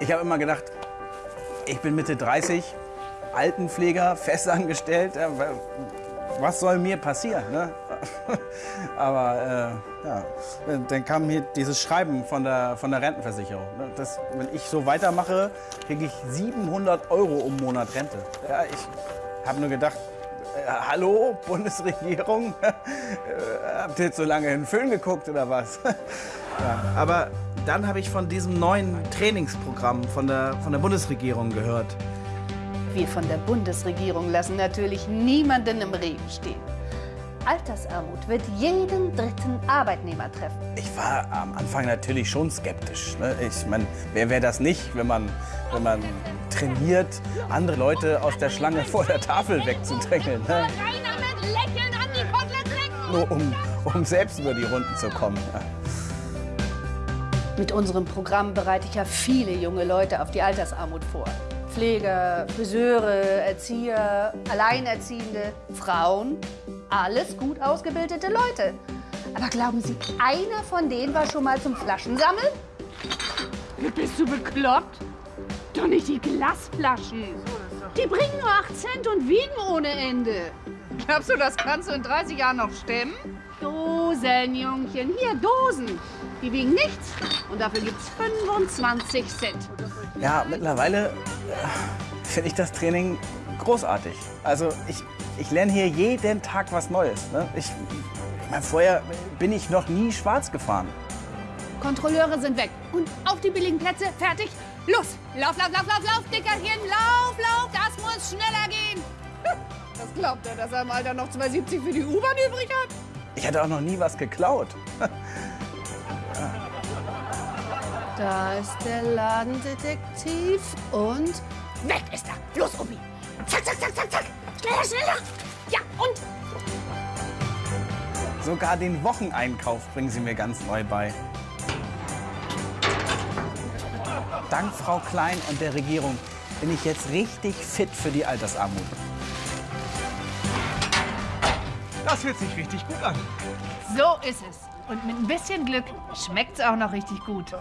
Ich habe immer gedacht, ich bin Mitte 30, Altenpfleger, festangestellt. wa- Was soll mir passieren? Ne? Aber äh, ja, dann kam hier dieses Schreiben von der, von der Rentenversicherung. ne? Das, wenn ich so weitermache, kriege ich 700 Euro im Monat Rente. Ja, ich habe nur gedacht, hallo, Bundesregierung? äh, habt ihr jetzt so lange in den Film geguckt oder was? ja, aber dann habe ich von diesem neuen Trainingsprogramm von der, von der Bundesregierung gehört. Wir von der Bundesregierung lassen natürlich niemanden im Regen stehen. Altersarmut wird jeden dritten Arbeitnehmer treffen. Ich war am Anfang natürlich schon skeptisch. Ne? Ich meine, wer wäre das nicht, wenn man, wenn man trainiert, andere Leute aus der Schlange vor der Tafel wegzudrängeln? Ne? Keiner mit Lächeln an die Koteletts lecken! Nur um, um selbst über die Runden zu kommen. Ja. Mit unserem Programm bereite ich ja viele junge Leute auf die Altersarmut vor. Pfleger, Friseure, Erzieher, Alleinerziehende, Frauen, alles gut ausgebildete Leute. Aber glauben Sie, einer von denen war schon mal zum Flaschensammeln? Bist du bekloppt? Doch nicht die Glasflaschen. Die bringen nur 8 Cent und wiegen ohne Ende. Glaubst du, das kannst du in 30 Jahren noch stemmen? Dosen, Jungchen. Hier, Dosen. Die wiegen nichts. Und dafür gibt's 25 Cent. Ja, mittlerweile äh, finde ich das Training großartig. Also ich, ich lerne hier jeden Tag was Neues. Ne? Ich, ich meine, vorher bin ich noch nie schwarz gefahren. Kontrolleure sind weg. Und auf die billigen Plätze. Fertig. Los. Lauf, lauf, lauf, lauf, lauf, Dickerchen. Lauf, lauf. Das muss schneller gehen. Das glaubt er, dass er im Alter noch 2,70 für die U-Bahn übrig hat? Ich hatte auch noch nie was geklaut. Da ist der Ladendetektiv und Weg ist er. Los, Obi. Sogar den Wocheneinkauf bringen sie mir ganz neu bei. Dank Frau Klein und der Regierung bin ich jetzt richtig fit für die Altersarmut. Das fühlt sich richtig gut an. So ist es. Und mit ein bisschen Glück schmeckt's auch noch richtig gut.